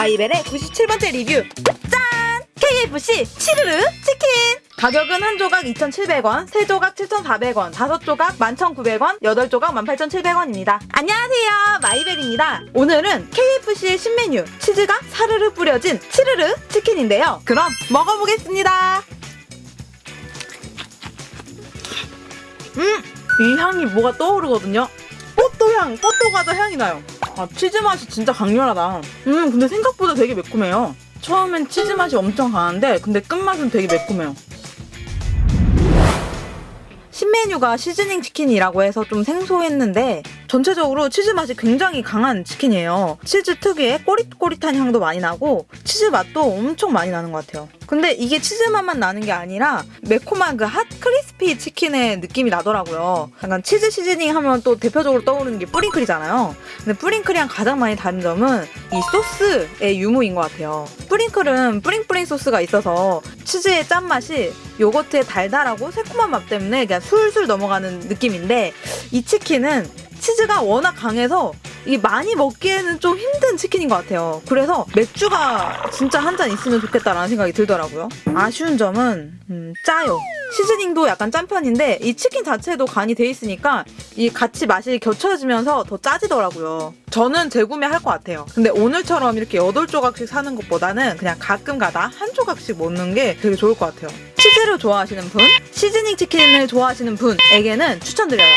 마이벨의 97번째 리뷰 짠! KFC 치르르 치킨 가격은 한 조각 2,700원, 세 조각 7,400원, 다섯 조각 11,900원, 여덟 조각 18,700원입니다. 안녕하세요, 마이벨입니다. 오늘은 KFC의 신메뉴 치즈가 사르르 뿌려진 치르르 치킨인데요. 그럼 먹어보겠습니다. 음, 이 향이 뭐가 떠오르거든요. 뽀또 향, 뽀또 과자 향이 나요. 아, 치즈 맛이 진짜 강렬하다. 음, 근데 생각보다 되게 매콤해요. 처음엔 치즈 맛이 엄청 강한데, 근데 끝맛은 되게 매콤해요. 신메뉴가 seasoning 치킨이라고 해서 좀 생소했는데 전체적으로 치즈 맛이 굉장히 강한 치킨이에요. 치즈 특유의 꼬릿꼬릿한 향도 많이 나고 치즈 맛도 엄청 많이 나는 것 같아요. 근데 이게 치즈 맛만 나는 게 아니라 매콤한 그 hot crispy 치킨의 느낌이 나더라고요. 약간 치즈 seasoning 하면 또 대표적으로 떠오르는 게 뿌링클이잖아요. 근데 뿌링클이랑 가장 많이 다른 점은 이 소스의 유무인 것 같아요. 뿌링클은 뿌링뿌링 소스가 있어서 치즈의 짠맛이 요거트의 달달하고 새콤한 맛 때문에 그냥 술술 넘어가는 느낌인데 이 치킨은 치즈가 워낙 강해서 이게 많이 먹기에는 좀 힘든 치킨인 것 같아요. 그래서 맥주가 진짜 한 잔 있으면 좋겠다라는 생각이 들더라고요. 아쉬운 점은 음, 짜요. 시즈닝도 약간 짠 편인데 이 치킨 자체도 간이 돼 있으니까 이 같이 맛이 겹쳐지면서 더 짜지더라고요. 저는 재구매할 것 같아요. 근데 오늘처럼 이렇게 8조각씩 사는 것보다는 그냥 가끔 가다 한 조각씩 먹는 게 되게 좋을 것 같아요. 치즈를 좋아하시는 분, 시즈닝 치킨을 좋아하시는 분에게는 추천드려요.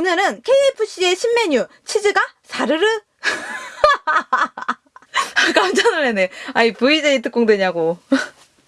오늘은 KFC의 신메뉴 치즈가 사르르 깜짝 놀라네. 아이 VJ 특공 되냐고.